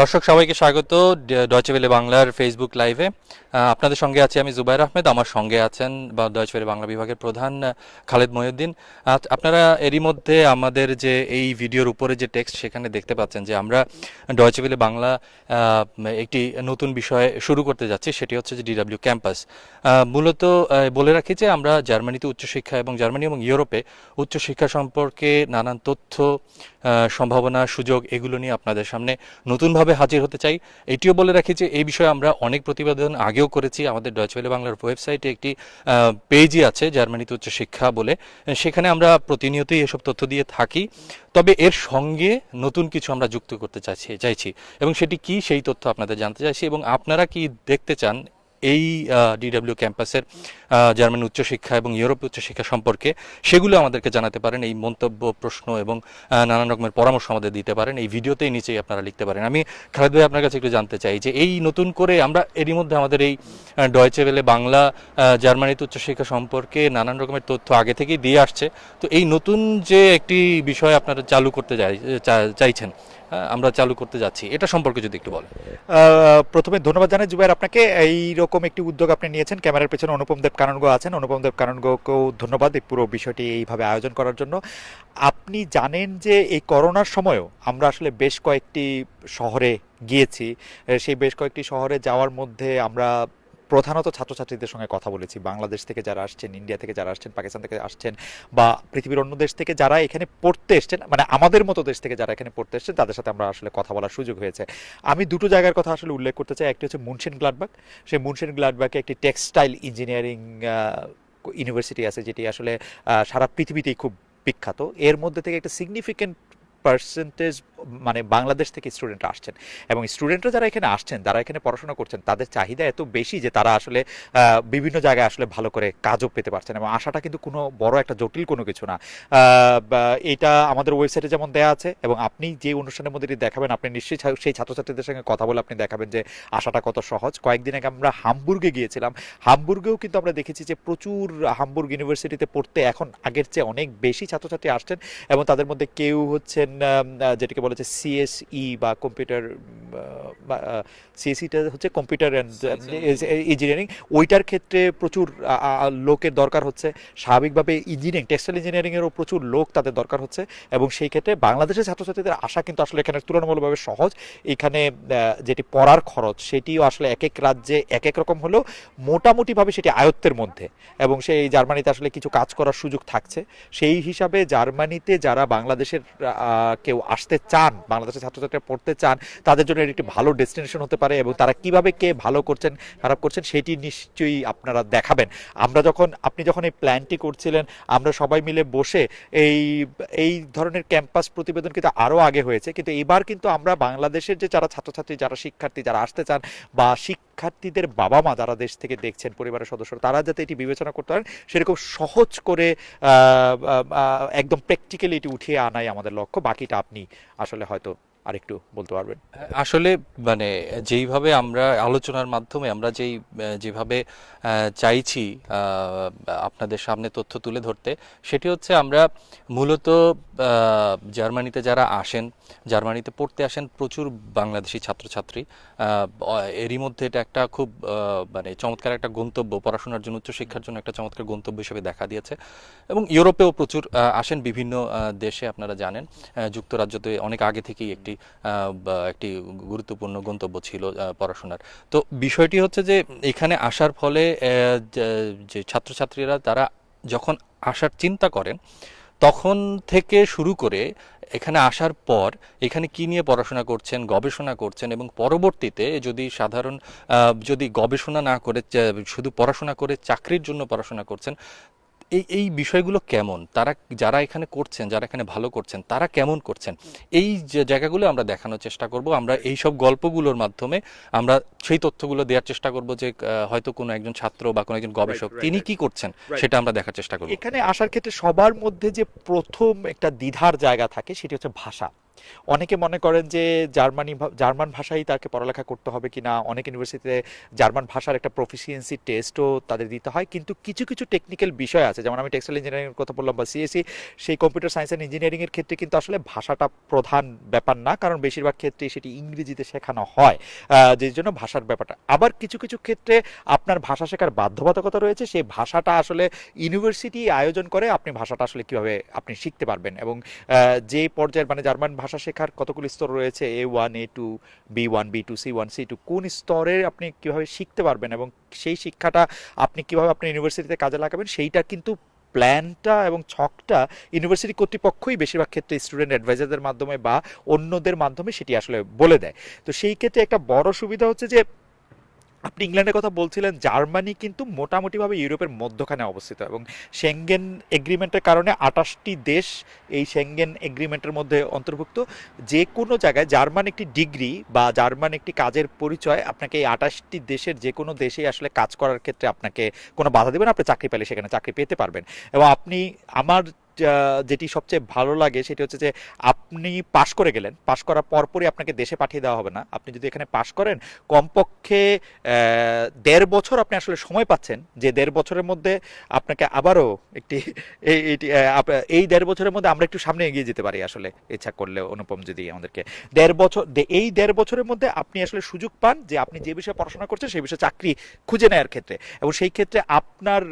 দর্শক, সবাইকে স্বাগত ডয়চে ভেলে বাংলার ফেসবুক লাইভে আপনাদের সঙ্গে আছি আমি জুবাইর আহমেদ, আমার সঙ্গে আছেন বা ডয়চে ভেলে বাংলা বিভাগের প্রধান খালেদ মহিউদ্দিন আপনারা এরই মধ্যে আমাদের যে এই ভিডিওর উপরে যে টেক্সট সেখানে দেখতে পাচ্ছেন যে আমরা ডয়চে ভেলে বাংলা একটি নতুন বিষয় শুরু করতে যাচ্ছি, সেটি হচ্ছে যে ডিডাব্লিউ ক্যাম্পাস মূলত বলে রাখি যে আমরা জার্মানিতে উচ্চশিক্ষা এবং জার্মানি এবং ইউরোপে উচ্চশিক্ষা সম্পর্কে নানান তথ্য সম্ভাবনা, সুযোগ, এগুলো নিয়ে আপনাদের সামনে নতুনভাবে হাজির হতে চাই। এটিও বলে রাখি যে এই বিষয়ে আমরা অনেক প্রতিবেদন আগেও করেছি। আমাদের ডয়চওয়েলে বাংলার ওয়েবসাইটে একটি পেজই আছে জার্মানিতে উচ্চ শিক্ষা বলে। সেখানে আমরা প্রতিনিয়তই এসব তথ্য দিয়ে থাকি। তবে এর সঙ্গে নতুন কিছু আমরা যুক্ত করতে চাইছি চাইছি। এবং সেটি কি সেই তথ্য আপনাদের জানতে চাইছি। এবং আপনারা কি দেখতে চান এই ডিডাব্লিউ ক্যাম্পাসের জার্মান উচ্চশিক্ষা এবং ইউরোপ উচ্চশিক্ষা সম্পর্কে সেগুলো আমাদেরকে জানাতে পারেন, এই মন্তব্য, প্রশ্ন এবং নানান রকমের পরামর্শ আমাদের দিতে পারেন। এই ভিডিওতেই নিচেই আপনারা লিখতে পারেন। আমি খালেদ ভাই আপনার কাছে একটু জানতে চাই যে এই নতুন করে আমরা এরই মধ্যে আমাদের এই ডয়চে ভেলে বাংলা জার্মানিতে উচ্চশিক্ষা সম্পর্কে নানান রকমের তথ্য আগে থেকেই দিয়ে আসছে। তো এই নতুন যে একটি বিষয় আপনারা চালু করতে চাইছেন আমরা চালু করতে যাচ্ছি। এটা সম্পর্কে যদি একটু বলেন। প্রথমে ধন্যবাদ জানাই। জুবাইর আপনাকে এই রকম একটি উদ্যোগ আপনি নিয়েছেন। ক্যামেরার পেছনে অনুপম দেব কাননগো আছেন। অনুপম দেব কাননগোকেও ধন্যবাদ এই পুরো বিষয়টি এইভাবে আয়োজন করার জন্য। আপনি জানেন যে এই করোনার সময়ও আমরা আসলে বেশ কয়েকটি শহরে গিয়েছি। সেই বেশ কয়েকটি শহরে যাওয়ার মধ্যে আমরা প্রধানত ছাত্রছাত্রীদের সঙ্গে কথা বলেছি। বাংলাদেশ থেকে যারা আসছেন, ইন্ডিয়া থেকে যারা আসছেন, পাকিস্তান থেকে আসছেন বা পৃথিবীর অন্য দেশ থেকে যারা এখানে পড়তে এসছেন মানে আমাদের মতো দেশ থেকে যারা এখানে পড়তে এসছেন, তাদের সাথে আমরা আসলে কথা বলার সুযোগ হয়েছে। আমি দুটো জায়গার কথা আসলে উল্লেখ করতে চাই। একটি হচ্ছে মুনশেন গ্লাডবাগ সেই মুনশেন গ্লাডবাগে একটি টেক্সটাইল ইঞ্জিনিয়ারিং ইউনিভার্সিটি আছে, যেটি আসলে সারা পৃথিবীতেই খুব বিখ্যাত। এর মধ্যে থেকে একটা সিগনিফিক্যান্ট পার্সেন্টেজ মানে বাংলাদেশ থেকে স্টুডেন্টরা আসছেন। এবং স্টুডেন্টরা যারা এখানে আসছেন, যারা এখানে পড়াশোনা করছেন, তাদের চাহিদা এত বেশি যে তারা আসলে বিভিন্ন জায়গায় আসলে ভালো করে কাজও পেতে পারছেন। এবং আশাটা কিন্তু কোনো বড় একটা জটিল কোনো কিছু না। এটা আমাদের ওয়েবসাইটে যেমন দেয়া আছে, এবং আপনি যে অনুষ্ঠানের মধ্যে দেখাবেন, আপনি নিশ্চয়ই সেই ছাত্রছাত্রীদের সঙ্গে কথা বলে আপনি দেখাবেন যে আশাটা কত সহজ। কয়েকদিন আগে আমরা হামবুর্গে গিয়েছিলাম। হামবুর্গেও কিন্তু আমরা দেখেছি যে প্রচুর হামবুর্গ ইউনিভার্সিটিতে পড়তে এখন আগের চেয়ে অনেক বেশি ছাত্রছাত্রী আসছেন, এবং তাদের মধ্যে কেউ হচ্ছেন যেটাকে বলা হচ্ছে সিএসই বা কম্পিউটার সিএসইটা হচ্ছে কম্পিউটার অ্যান্ড ইঞ্জিনিয়ারিং ওইটার ক্ষেত্রে প্রচুর লোকের দরকার হচ্ছে। স্বাভাবিকভাবে ইঞ্জিনিয়ারিং টেক্সটাইল ইঞ্জিনিয়ারিংয়েরও প্রচুর লোক তাদের দরকার হচ্ছে। এবং সেই ক্ষেত্রে বাংলাদেশের ছাত্রছাত্রীদের আশা কিন্তু আসলে এখানে তুলনামূলকভাবে সহজ। এখানে যেটি পড়ার খরচ সেটিও আসলে এক এক রাজ্যে এক এক রকম হলেও মোটামুটিভাবে সেটি আয়ত্তের মধ্যে। এবং সেই জার্মানিতে আসলে কিছু কাজ করার সুযোগ থাকছে। সেই হিসাবে জার্মানিতে যারা বাংলাদেশের কেউ আসতে চান, বাংলাদেশের ছাত্রছাত্রীরা পড়তে চান, তাদের জন্য এটি একটি ভালো ডেস্টিনেশন হতে পারে এবং তারা কীভাবে কে ভালো করছেন, খারাপ করছেন সেটি নিশ্চয়ই আপনারা দেখাবেন। আমরা যখন, আপনি যখন এই প্ল্যানটি করছিলেন, আমরা সবাই মিলে বসে এই এই ধরনের ক্যাম্পাস প্রতিবেদন কিন্তু আরও আগে হয়েছে। কিন্তু এবার কিন্তু আমরা বাংলাদেশের যে যারা ছাত্রছাত্রী, যারা শিক্ষার্থী, যারা আসতে চান বা শিক্ষার্থীদের বাবা মা যারা দেশ থেকে দেখছেন, পরিবারের সদস্যরা, তারা যাতে এটি বিবেচনা করতে পারেন, সেরকম সহজ করে একদম প্র্যাকটিক্যালি এটি উঠিয়ে আনাই আমাদের লক্ষ্য। বাকিটা আপনি আসলে হয়তো আরেকটু বলতে পারবেন। আসলে মানে যেইভাবে আমরা আলোচনার মাধ্যমে আমরা যেই, যেভাবে চাইছি আপনাদের সামনে তথ্য তুলে ধরতে, সেটি হচ্ছে আমরা মূলত জার্মানিতে যারা আসেন জার্মানিতে পড়তে আসেন প্রচুর বাংলাদেশি ছাত্রছাত্রী। এরই মধ্যে এটা একটা খুব মানে চমৎকার একটা গন্তব্য, পড়াশোনার জন্য, উচ্চশিক্ষার জন্য একটা চমৎকার গন্তব্য হিসেবে দেখা দিয়েছে। এবং ইউরোপেও প্রচুর আসেন বিভিন্ন দেশে, আপনারা জানেন। যুক্তরাজ্যতে অনেক আগে থেকেই একটি একটি গুরুত্বপূর্ণ গন্তব্য ছিল পড়াশোনার। তো বিষয়টি হচ্ছে যে, এখানে আসার ফলে যে ছাত্রছাত্রীরা, তারা যখন আসার চিন্তা করেন তখন থেকে শুরু করে এখানে আসার পর এখানে কি নিয়ে পড়াশোনা করছেন, গবেষণা করছেন এবং পরবর্তীতে যদি সাধারণ যদি গবেষণা না করে শুধু পড়াশোনা করে চাকরির জন্য পড়াশোনা করছেন এই এই বিষয়গুলো কেমন? তারা যারা এখানে করছেন যারা এখানে ভালো করছেন তারা কেমন করছেন? এই যে জায়গাগুলো আমরা দেখানোর চেষ্টা করব। আমরা এই সব গল্পগুলোর মাধ্যমে আমরা সেই তথ্যগুলো দেওয়ার চেষ্টা করব যে আহ, হয়তো কোনো একজন ছাত্র বা কোনো একজন গবেষক তিনি কি করছেন সেটা আমরা দেখার চেষ্টা করব। এখানে আসার ক্ষেত্রে সবার মধ্যে যে প্রথম একটা দ্বিধার জায়গা থাকে সেটি হচ্ছে ভাষা। অনেকে মনে করেন যে জার্মানি জার্মান ভাষাই তাকে পড়ালেখা করতে হবে কিনা, অনেক ইউনিভার্সিটিতে জার্মান ভাষার একটা প্রফিসিয়েন্সি টেস্টও তাদের দিতে হয়, কিন্তু কিছু কিছু টেকনিক্যাল বিষয় আছে। যেমন আমি টেক্সটাইল ইঞ্জিনিয়ারিংয়ের কথা বললাম বা সিএসসি সেই কম্পিউটার সায়েন্স অ্যান্ড ইঞ্জিনিয়ারিংয়ের ক্ষেত্রে কিন্তু আসলে ভাষাটা প্রধান ব্যাপার না, কারণ বেশিরভাগ ক্ষেত্রে সেটি ইংরেজিতে শেখানো হয় যে জন্য ভাষার ব্যাপারটা। আবার কিছু কিছু ক্ষেত্রে আপনার ভাষা শেখার বাধ্যবাধকতা রয়েছে সেই ভাষাটা আসলে ইউনিভার্সিটি আয়োজন করে, আপনি ভাষাটা আসলে কীভাবে আপনি শিখতে পারবেন এবং যে পর্যায়ের মানে জার্মান ভাষা শেখার কতগুলি স্তর রয়েছে? A one A two B one B two C one C two কোন স্তরে আপনি কীভাবে শিখতে পারবেন এবং সেই শিক্ষাটা আপনি কীভাবে আপনি ইউনিভার্সিটিতে কাজে লাগাবেন, সেইটা কিন্তু প্ল্যানটা এবং ছকটা ইউনিভার্সিটি কর্তৃপক্ষই বেশিরভাগ ক্ষেত্রে স্টুডেন্ট অ্যাডভাইজারদের মাধ্যমে বা অন্যদের মাধ্যমে সেটি আসলে বলে দেয়। তো সেই ক্ষেত্রে একটা বড় সুবিধা হচ্ছে যে আপনি ইংল্যান্ডের কথা বলছিলেন, জার্মানি কিন্তু মোটামুটিভাবে ইউরোপের মধ্যখানে অবস্থিত এবং সেঙ্গেন এগ্রিমেন্টের কারণে আটাশটি দেশ এই সেঙ্গেন এগ্রিমেন্টের মধ্যে অন্তর্ভুক্ত। যে কোনো জায়গায় জার্মান একটি ডিগ্রি বা জার্মান একটি কাজের পরিচয় আপনাকে এই আটাশটি দেশের যে কোনো দেশেই আসলে কাজ করার ক্ষেত্রে আপনাকে কোনো বাধা দেবেন আপনি চাকরি পেলে সেখানে চাকরি পেতে পারবেন। এবং আপনি, আমার যেটি সবচেয়ে ভালো লাগে সেটি হচ্ছে যে আপনি পাশ করে গেলেন। পাশ করার পরপরই আপনাকে দেশে পাঠিয়ে দেওয়া হবে না। আপনি যদি এখানে পাশ করেন, কমপক্ষে দেড় বছর আপনি আসলে সময় পাচ্ছেন। যে দেড় বছরের মধ্যে আপনাকে আবারও একটি এই দেড় বছরের মধ্যে আমরা একটু সামনে এগিয়ে যেতে পারি আসলে। ইচ্ছা করলে অনুপম যদি আমাদেরকে দেড় বছর এই দেড় বছরের মধ্যে আপনি আসলে সুযোগ পান যে আপনি যে বিষয়ে পড়াশোনা করছেন সেই বিষয়ে চাকরি খুঁজে নেওয়ার ক্ষেত্রে। এবং সেই ক্ষেত্রে আপনার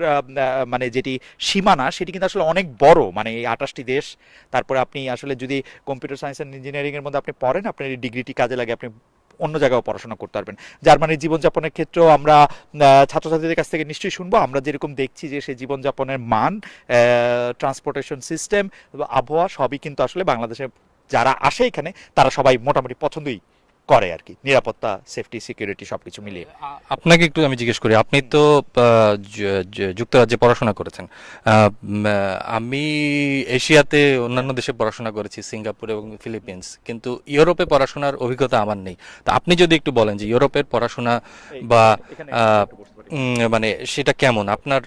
মানে যেটি সীমানা সেটি কিন্তু আসলে অনেক বড়। মানে এই আঠাশটি দেশ, তারপরে আপনি আসলে যদি কম্পিউটার সায়েন্স অ্যান্ড ইঞ্জিনিয়ারিংয়ের মধ্যে আপনি পড়েন, আপনার এই ডিগ্রিটি কাজে লাগে, আপনি অন্য জায়গায় পড়াশোনা করতে পারবেন। জার্মানির জীবনযাপনের ক্ষেত্রেও আমরা ছাত্রছাত্রীদের কাছ থেকে নিশ্চয়ই শুনব। আমরা যেরকম দেখছি যে সেই জীবনযাপনের মান ট্রান্সপোর্টেশন সিস্টেম আবহাওয়া সবই কিন্তু আসলে বাংলাদেশে যারা আসে এখানে, তারা সবাই মোটামুটি পছন্দই করে আর কি। নিরাপত্তা সেফটি সিকিউরিটি সবকিছু মিলিয়ে। আপনাকে একটু আমি জিজ্ঞেস করি আপনি তো যুক্তরাজ্যে পড়াশোনা করেছেন। আমি এশিয়াতে অন্যান্য দেশে পড়াশোনা করেছি সিঙ্গাপুর এবং ফিলিপিন্স। কিন্তু ইউরোপে পড়াশোনার অভিজ্ঞতা আমার নেই। তা আপনি যদি একটু বলেন যে ইউরোপের পড়াশোনা বা মানে সেটা কেমন? আপনার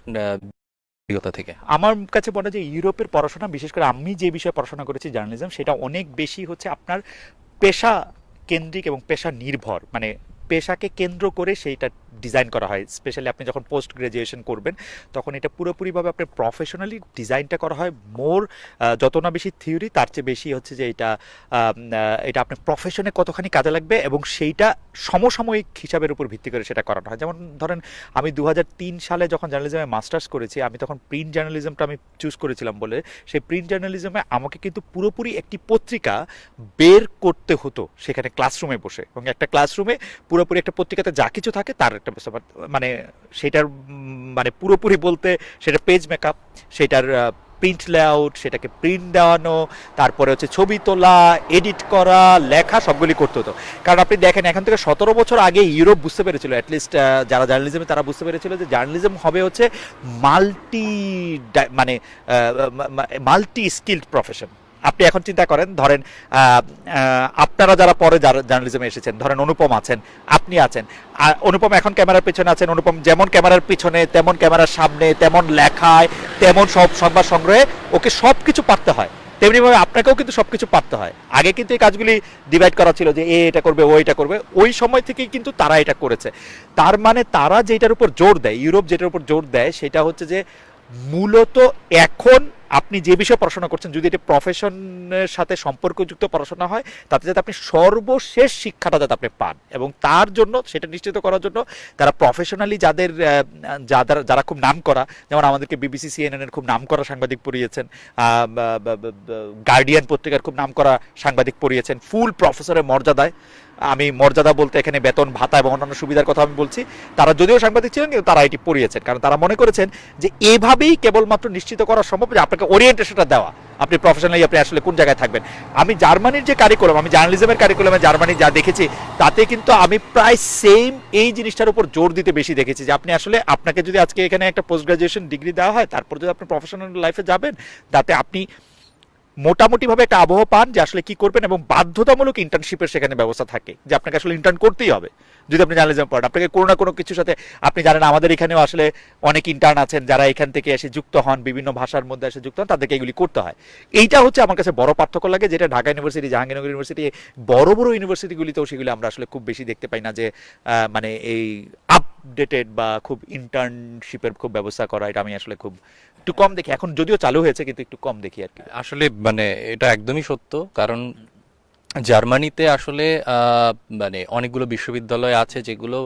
অভিজ্ঞতা থেকে। আমার কাছে মনে হয় যে ইউরোপের পড়াশোনা বিশেষ করে আমি যে বিষয়ে পড়াশোনা করেছি জার্নালিজম সেটা অনেক বেশি হচ্ছে আপনার পেশা কেন্দ্রিক এবং পেশা নির্ভর মানে পেশাকে কেন্দ্র করে সেইটা ডিজাইন করা হয়। স্পেশালি আপনি যখন পোস্ট গ্রাজুয়েশন করবেন, তখন এটা পুরোপুরিভাবে আপনার প্রফেশনালি ডিজাইনটা করা হয়। মোর যত না বেশি থিওরি তার চেয়ে বেশি হচ্ছে যে এটা এটা আপনার প্রফেশনে কতখানি কাজে লাগবে এবং সেইটা সমসাময়িক হিসাবের উপর ভিত্তি করে সেটা করানো হয়। যেমন ধরেন, আমি দু হাজার তিন সালে যখন জার্নালিজমে মাস্টার্স করেছি, আমি তখন প্রিন্ট জার্নালিজমটা আমি চুজ করেছিলাম বলে, সেই প্রিন্ট জার্নালিজমে আমাকে কিন্তু পুরোপুরি একটি পত্রিকা বের করতে হতো সেখানে ক্লাসরুমে বসে এবং একটা ক্লাসরুমে পুরোপুরি একটা পত্রিকাতে যা কিছু থাকে, তার একটা মানে সেটার মানে পুরোপুরি বলতে সেটা পেজ মেকআপ সেটার প্রিন্ট লেআউট সেটাকে প্রিন্ট দেওয়ানো, তারপরে হচ্ছে ছবি তোলা এডিট করা, লেখা, সবগুলি করতে হতো। কারণ আপনি দেখেন, এখন থেকে সতেরো বছর আগে ইউরোপ বুঝতে পেরেছিল অ্যাটলিস্ট যারা জার্নালিজমে তারা বুঝতে পেরেছিল যে জার্নালিজম হবে হচ্ছে মাল্টি মানে মাল্টি স্কিল্ড প্রফেশন আপনি এখন চিন্তা করেন, ধরেন আপনারা যারা পরে জার্নালিজমে এসেছেন, ধরেন অনুপম আছেন, আপনি আছেন। অনুপম এখন ক্যামেরার পিছনে আছেন, অনুপম যেমন ক্যামেরার পিছনে, তেমন ক্যামেরার সামনে, তেমন লেখায়, তেমন সব সংবাদ সংগ্রহে, ওকে সব কিছু পারতে হয়। তেমনি ভাবে আপনাকেও কিন্তু সব কিছু পারতে হয়। আগে কিন্তু এই কাজগুলি ডিভাইড করা ছিল যে এ এটা করবে, ও এটা করবে, ওই সময় থেকেই কিন্তু তারা এটা করেছে। তার মানে তারা যেটার উপর জোর দেয়, ইউরোপ যেটার উপর জোর দেয়, সেটা হচ্ছে যে মূলত এখন আপনি যে বিষয়ে পড়াশোনা করছেন, যদি এটা প্রফেশনের সাথে সম্পর্কযুক্ত পড়াশোনা হয়, তাতে যাতে আপনি সর্বশেষ শিক্ষাটা যাতে আপনি পান এবং তার জন্য সেটা নিশ্চিত করার জন্য তারা প্রফেশনালি যাদের যাদের, যারা খুব নাম করা যেমন আমাদেরকে বিবিসি সিএনএন এর খুব নাম করা সাংবাদিক পড়িয়েছেন গার্ডিয়ান পত্রিকার খুব নাম করা সাংবাদিক পড়িয়েছেন ফুল প্রফেসরের মর্যাদায়, আমি মর্যাদা বলতে এখানে বেতন, ভাতা এবং অন্যান্য সুবিধার কথা আমি বলছি, তারা যদিও সাংবাদিক ছিলেন, কিন্তু তারা এটি পড়িয়েছেন, কারণ তারা মনে করেছেন যে এভাবেই কেবলমাত্র নিশ্চিত করা সম্ভব যে আপনাকে ওরিয়েন্টেশনটা দেওয়া। আপনি প্রফেশনালি আপনি আসলে কোন জায়গায় থাকবেন। আমি জার্মানির যে কারিকুলাম আমি জার্নালিজমের কারিকুলামে জার্মানি যা দেখেছি, তাতে কিন্তু আমি প্রায় সেম এই জিনিসটার উপর জোর দিতে বেশি দেখেছি যে আপনি আসলে আপনাকে যদি আজকে এখানে একটা পোস্ট গ্রাজুয়েশন ডিগ্রি দেওয়া হয়, তারপর যদি আপনি প্রফেশনাল লাইফে যাবেন, তাতে আপনি মোটামুটি ভাবে একটা আবহাওয়া পান যে আসলে কি করবেন এবং বাধ্যতামূলক ইন্টার্নশিপের সেখানে ব্যবস্থা থাকে যে আপনাকে আসলে ইন্টার্ন করতেই হবে। যদি আপনি জার্নালিজম পড়েন আপনাকে কোনো না কোনো কিছুর সাথে, আপনি জানেন আমাদের এখানেও আসলে অনেক ইন্টার্ন আছেন যারা এখান থেকে এসে যুক্ত হন, বিভিন্ন ভাষার মধ্যে এসে যুক্ত হন, তাদেরকে এগুলি করতে হয়। এইটা হচ্ছে আমার কাছে বড় পার্থক্য লাগে যেটা ঢাকা ইউনিভার্সিটি জাহাঙ্গীরনগর ইউনিভার্সিটি বড় বড় ইউনিভার্সিটিগুলিতেও সেগুলি আমরা আসলে খুব বেশি দেখতে পাই না যে মানে এই আপডেটেড বা খুব ইন্টার্নশিপের খুব ব্যবস্থা করা, এটা আমি আসলে খুব একটু কম দেখি। এখন যদিও চালু হয়েছে কিন্তু একটু কম দেখি আর কি। আসলে মানে এটা একদমই সত্য কারণ জার্মানিতে আসলে মানে অনেকগুলো বিশ্ববিদ্যালয় আছে যেগুলো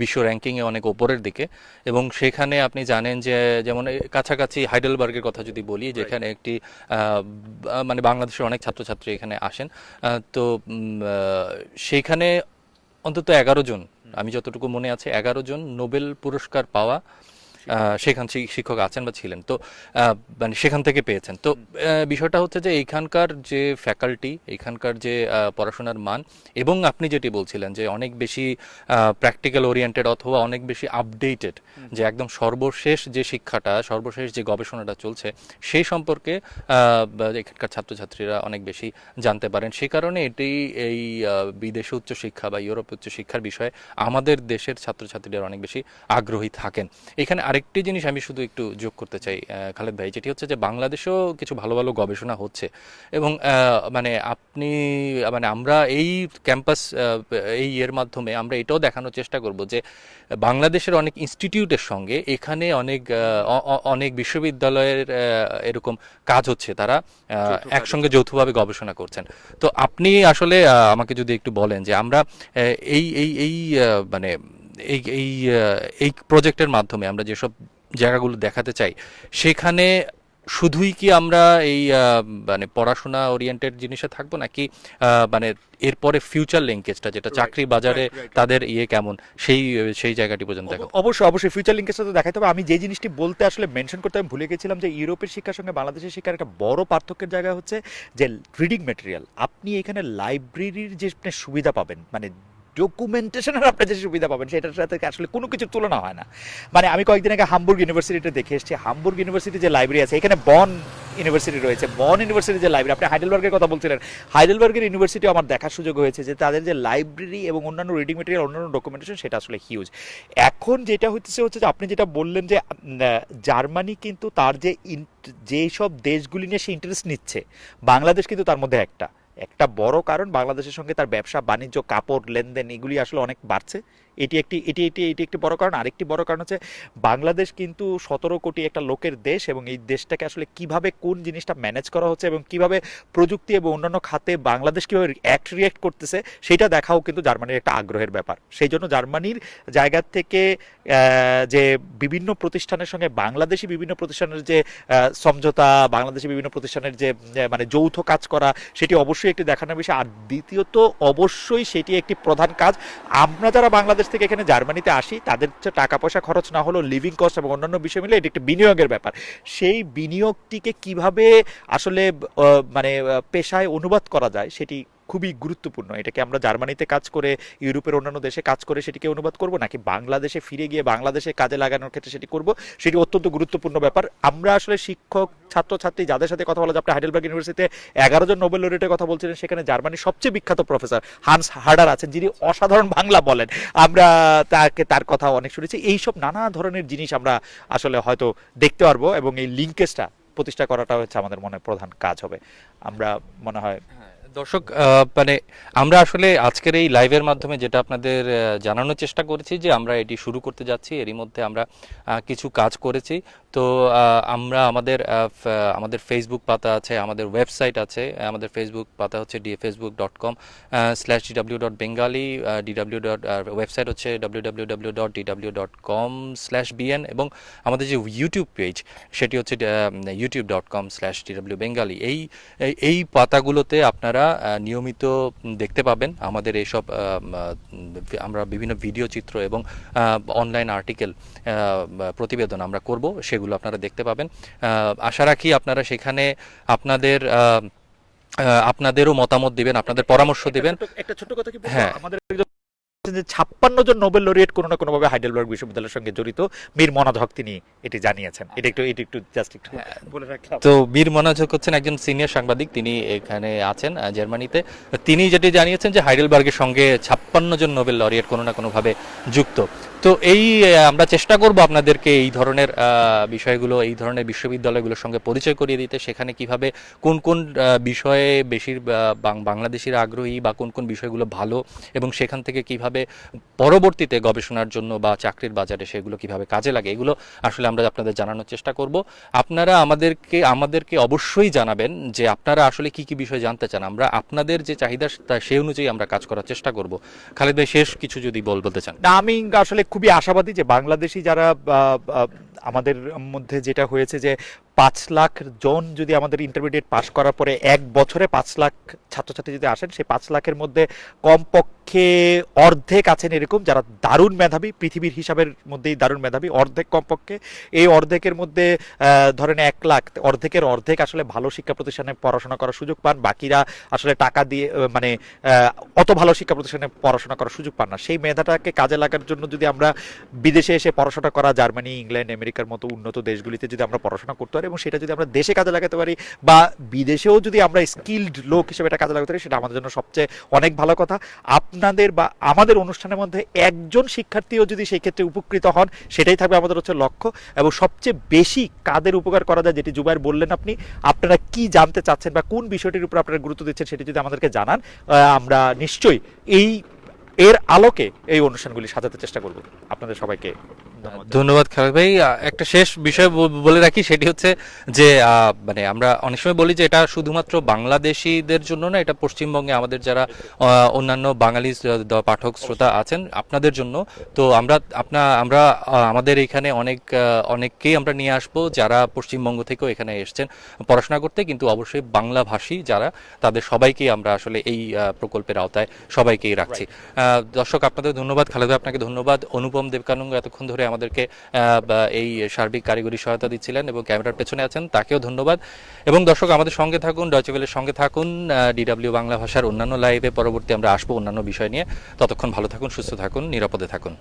বিশ্ব র্যাঙ্কিংয়ে অনেক ওপরের দিকে। এবং সেখানে আপনি জানেন যে যেমন কাছাকাছি হাইডেলবার্গের কথা যদি বলি যেখানে একটি মানে বাংলাদেশের অনেক ছাত্রছাত্রী এখানে আসেন। তো সেইখানে অন্তত এগারো জন আমি যতটুকু মনে আছে এগারো জন নোবেল পুরস্কার পাওয়া সেখান শিক্ষক আছেন বা ছিলেন। তো মানে সেখান থেকে পেয়েছেন। তো বিষয়টা হচ্ছে যে এইখানকার যে ফ্যাকাল্টি এইখানকার যে পড়াশোনার মান এবং আপনি যেটি বলছিলেন যে অনেক বেশি প্র্যাকটিক্যাল ওরিয়েন্টেড অথবা অনেক বেশি আপডেটেড যে একদম সর্বশেষ যে শিক্ষাটা সর্বশেষ যে গবেষণাটা চলছে সেই সম্পর্কে এখানকার ছাত্রছাত্রীরা অনেক বেশি জানতে পারেন। সে কারণে এটি এই বিদেশে উচ্চশিক্ষা বা ইউরোপে উচ্চশিক্ষার বিষয়ে আমাদের দেশের ছাত্রছাত্রীরা অনেক বেশি আগ্রহী থাকেন। এখানে আরেকটি জিনিস আমি শুধু একটু যোগ করতে চাই খালেদ ভাই যেটি হচ্ছে যে বাংলাদেশেও কিছু ভালো ভালো গবেষণা হচ্ছে এবং মানে আপনি মানে আমরা এই ক্যাম্পাস এই এর মাধ্যমে আমরা এটাও দেখানোর চেষ্টা করব যে বাংলাদেশের অনেক ইনস্টিটিউটের সঙ্গে এখানে অনেক অনেক বিশ্ববিদ্যালয়ের এরকম কাজ হচ্ছে তারা আহ, একসঙ্গে যৌথভাবে গবেষণা করছেন। তো আপনি আসলে আমাকে যদি একটু বলেন যে আমরা এই এই এই মানে এই এই এই প্রজেক্টের মাধ্যমে আমরা যেসব জায়গাগুলো দেখাতে চাই সেখানে শুধুই কি আমরা এই মানে পড়াশোনা ওরিয়েন্টেড জিনিসে থাকব নাকি মানে এরপরে ফিউচার লিঙ্কেজটা যেটা চাকরি বাজারে. তাদের ইয়ে কেমন সেই সেই জায়গাটি পর্যন্ত দেখাবো। অব- অবশ্যই অবশ্যই ফিউচার লিঙ্কের তো দেখাতে হবে। আমি যে জিনিসটি বলতে আসলে মেনশন করতে আমি ভুলে গেছিলাম যে ইউরোপের শিক্ষার সঙ্গে বাংলাদেশের শিক্ষার একটা বড় পার্থক্যের জায়গা হচ্ছে যে রিডিং মেটেরিয়াল আপনি এখানে লাইব্রেরির যে সুবিধা পাবেন মানে ডকুমেন্টেশনের আপনি যে সুবিধা পাবেন, সেটার সাথে আসলে কোনো কিছুর তুলনা হয় না। মানে আমি কয়েকদিন আগে হামবুর্গ ইউনিভার্সিটিতে দেখে এসেছি। হামবুর্গ ইউনিভার্সিটি যে লাইব্রেরি আছে, এখানে বন ইউনিভার্সিটি রয়েছে। বন ইউনিভার্সিটি যে লাইব্রেরি আপনি হাইডেলবার্গের কথা বলছিলেন। হাইডেলবার্গের ইউনিভার্সিটি আমার দেখার সুযোগ হয়েছে যে তাদের যে লাইব্রেরি এবং অন্যান্য রিডিং মেটেরিয়াল অন্যান্য ডকুমেন্টেশন সেটা আসলে হিউজ এখন যেটা হচ্ছে হচ্ছে যে আপনি যেটা বললেন যে জার্মানি কিন্তু তার যে যেসব দেশগুলি নিয়ে সে ইন্টারেস্ট নিচ্ছে, বাংলাদেশ কিন্তু তার মধ্যে একটা। একটা বড় কারণ বাংলাদেশের সঙ্গে তার ব্যবসা বাণিজ্য কাপড় লেনদেন এগুলি আসলে অনেক বাড়ছে। এটি একটি, এটি এটি এটি একটি বড় কারণ। আরেকটি বড় কারণ হচ্ছে বাংলাদেশ কিন্তু সতেরো কোটি একটা লোকের দেশ এবং এই দেশটাকে আসলে কীভাবে কোন জিনিসটা ম্যানেজ করা হচ্ছে এবং কীভাবে প্রযুক্তি এবং অন্যান্য খাতে বাংলাদেশ কীভাবে অ্যাক্ট রিয়েক্ট করতেছে, সেটা দেখাও কিন্তু জার্মানির একটা আগ্রহের ব্যাপার। সেই জন্য জার্মানির জায়গা থেকে যে বিভিন্ন প্রতিষ্ঠানের সঙ্গে বাংলাদেশি বিভিন্ন প্রতিষ্ঠানের যে সমঝোতা, বাংলাদেশি বিভিন্ন প্রতিষ্ঠানের যে মানে যৌথ কাজ করা, সেটি অবশ্যই একটি দেখানোর বিষয়। আর দ্বিতীয়ত, অবশ্যই সেটি একটি প্রধান কাজ। আমরা যারা বাংলাদেশ থেকে এখানে জার্মানিতে আসি, তাদের টাকা পয়সা খরচ না হলেও লিভিং কস্ট এবং অন্যান্য বিষয় মিলে এটি একটি বিনিয়োগের ব্যাপার। সেই বিনিয়োগটিকে কীভাবে আসলে মানে পেশায় অনুবাদ করা যায়, সেটি খুবই গুরুত্বপূর্ণ। এটাকে আমরা জার্মানিতে কাজ করে, ইউরোপের অন্যান্য দেশে কাজ করে সেটিকে অনুবাদ করব, নাকি বাংলাদেশে ফিরে গিয়ে বাংলাদেশে কাজে লাগানোর ক্ষেত্রে সেটি করব, সেটি অত্যন্ত গুরুত্বপূর্ণ ব্যাপার। আমরা আসলে শিক্ষক, ছাত্রছাত্রী যাদের সাথে কথা বলা যায়, আপনি হাইডেলবার্গ ইউনিভার্সিটিতে এগারো জন নোবেল লরিটের কথা বলছিলেন, সেখানে জার্মানির সবচেয়ে বিখ্যাত প্রফেসর হান্স হার্ডার আছেন, যিনি অসাধারণ বাংলা বলেন। আমরা তাকে, তার কথা অনেক শুনেছি। এইসব নানা ধরনের জিনিস আমরা আসলে হয়তো দেখতে পারব এবং এই লিঙ্কেজটা প্রতিষ্ঠা করাটা হচ্ছে আমাদের মনে হয় প্রধান কাজ হবে। আমরা মনে হয় দর্শক মানে আমরা আসলে আজকের এই লাইভের মাধ্যমে যেটা আপনাদের জানানোর চেষ্টা করেছি যে আমরা এটি শুরু করতে যাচ্ছি। এরই মধ্যে আমরা কিছু কাজ করেছি। তো আমরা আমাদের আমাদের ফেসবুক পাতা আছে, আমাদের ওয়েবসাইট আছে আমাদের ফেসবুক পাতা হচ্ছে the Facebook dot com slash DW dot Bengali DW dot website হচ্ছে W W dot DW dot com slash BN এবং আমাদের যে ইউটিউব পেজ সেটি হচ্ছে YouTube dot com slash DW Bengali এই, এই- পাতাগুলোতে আপনারা নিয়মিত দেখতে পাবেন আমাদের এইসব আমরা বিভিন্ন ভিডিও চিত্র এবং অনলাইন আর্টিকেল প্রতিবেদন আমরা করব, সেগুলো আপনারা দেখতে পাবেন। আশা রাখি আপনারা সেখানে আপনাদের আপনাদেরও মতামত দিবেন আপনাদের পরামর্শ দিবেন। একটা ছোট কথা কি হ্যাঁ। আমাদের যে ছাপ্পান্ন জন নোবেল লরিয়েট কোনো না কোনোভাবে হাইডেলবার্গ বিশ্ববিদ্যালয়ের সঙ্গে জড়িত। মীর মনাদ হক তিনি এটি জানিয়েছেন। এটা একটু এটি একটু জাস্ট একটু বলে রাখলাম তো বীর মনোযোগ হচ্ছেন একজন সিনিয়র সাংবাদিক তিনি এখানে আছেন জার্মানিতে। তিনি যেটি জানিয়েছেন যে হাইডেলবার্গের সঙ্গে ছাপ্পান্ন জন নোবেল লরিয়েট কোনো না কোনোভাবে যুক্ত। তো এই আমরা চেষ্টা করব আপনাদেরকে এই ধরনের বিষয়গুলো, এই ধরনের বিশ্ববিদ্যালয়গুলোর সঙ্গে পরিচয় করিয়ে দিতে, সেখানে কীভাবে কোন কোন বিষয়ে বেশির বাংলাদেশিরা আগ্রহী বা কোন কোন বিষয়গুলো ভালো এবং সেখান থেকে কীভাবে পরবর্তীতে গবেষণার জন্য বা চাকরির বাজারে সেগুলো কীভাবে কাজে লাগে, এগুলো আসলে আমরা আপনাদের জানানোর চেষ্টা করব। আপনারা আমাদেরকে আমাদেরকে অবশ্যই জানাবেন যে আপনারা আসলে কি কি বিষয় জানতে চান। আমরা আপনাদের যে চাহিদা সেই অনুযায়ী আমরা কাজ করার চেষ্টা করব। খালিদ ভাই, শেষ কিছু যদি বল, বলতে চান। আমি আসলে খুবই আশাবাদী যে বাংলাদেশি যারা আমাদের মধ্যে যেটা হয়েছে যে পাঁচ লাখ জন যদি আমাদের ইন্টারমিডিয়েট পাশ করার পরে এক বছরে পাঁচ লাখ ছাত্রছাত্রী যদি আসেন, সেই পাঁচ লাখের মধ্যে কমপক্ষে অর্ধেক আছেন এরকম যারা দারুণ মেধাবী, পৃথিবীর হিসাবের মধ্যেই দারুণ মেধাবী, অর্ধেক কমপক্ষে। এই অর্ধেকের মধ্যে ধরেন এক লাখ, অর্ধেকের অর্ধেক আসলে ভালো শিক্ষা প্রতিষ্ঠানে পড়াশোনা করার সুযোগ পান, বাকিরা আসলে টাকা দিয়ে মানে অত ভালো শিক্ষা প্রতিষ্ঠানে পড়াশোনা করার সুযোগ পান না। সেই মেধাটাকে কাজে লাগার জন্য যদি আমরা বিদেশে এসে পড়াশোনা করা, জার্মানি, ইংল্যান্ড, আমেরিকার মতো উন্নত দেশগুলিতে যদি আমরা পড়াশোনা করতে পারি এবং সেটা যদি আমরা দেশে কাজে লাগাতে পারি বা বিদেশেও যদি আমরা স্কিল্ড লোক হিসেবে এটা কাজে লাগাতে পারি, সেটা আমাদের জন্য সবচেয়ে অনেক ভালো কথা। আপনাদের বা আমাদের অনুষ্ঠানের মধ্যে একজন শিক্ষার্থীও যদি সেই ক্ষেত্রে উপকৃত হন, সেটাই থাকবে আমাদের হচ্ছে লক্ষ্য। এবং সবচেয়ে বেশি কাদের উপকার করা যায়, যেটি জুবাইর বললেন আপনি, আপনারা কি জানতে চাচ্ছেন বা কোন বিষয়টির উপর আপনারা গুরুত্ব দিচ্ছেন, সেটি যদি আমাদেরকে জানান আমরা নিশ্চয়ই এই এর আলোকে এই অনুষ্ঠানগুলি সাজাতে চেষ্টা করব। আপনাদের সবাইকে ধন্যবাদ। খালেদ ভাই। একটা শেষ বিষয় বলে রাখি সেটি হচ্ছে যে মানে আমরা অনেক সময় বলি যে এটা শুধুমাত্র বাংলাদেশিদের জন্য না এটা পশ্চিমবঙ্গে আমাদের যারা অন্যান্য বাঙালি পাঠক শ্রোতা আছেন আপনাদের জন্য। তো আমরা আপনা আমরা আমাদের এখানে অনেক অনেককেই আমরা নিয়ে আসব যারা পশ্চিমবঙ্গ থেকেও এখানে এসেছেন পড়াশোনা করতে কিন্তু অবশ্যই বাংলাভাষী যারা তাদের সবাইকেই আমরা আসলে এই প্রকল্পের আওতায় সবাইকেই রাখছি। দর্শক, আপনাদের ধন্যবাদ। খালেদা, আপনাকে ধন্যবাদ। অনুপম দেবকানন্দ এতক্ষণ ধরে আমাদেরকে এই সার্বিক কারিগরি সহায়তা দিচ্ছিলেন এবং ক্যামেরার পেছনে আছেন, তাকেও ধন্যবাদ। এবং দর্শক, আমাদের সঙ্গে থাকুন ডয়চেবেলের সঙ্গে থাকুন ডিডাব্লিউ বাংলা ভাষার অন্যান্য লাইভে পরবর্তী আমরা আসব অন্যান্য বিষয় নিয়ে। ততক্ষণ ভালো থাকুন, সুস্থ থাকুন, নিরাপদে থাকুন।